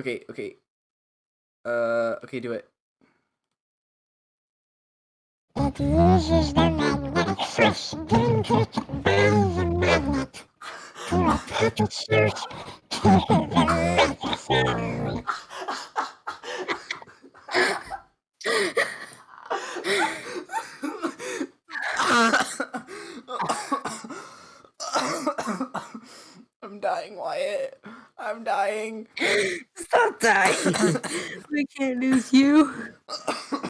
Okay, okay. Uh, okay, do it. It uses the magnetic force given to it by the magnet to attach itself to the microphone. I'm dying, Wyatt. I'm dying. Stop dying. we can't lose you.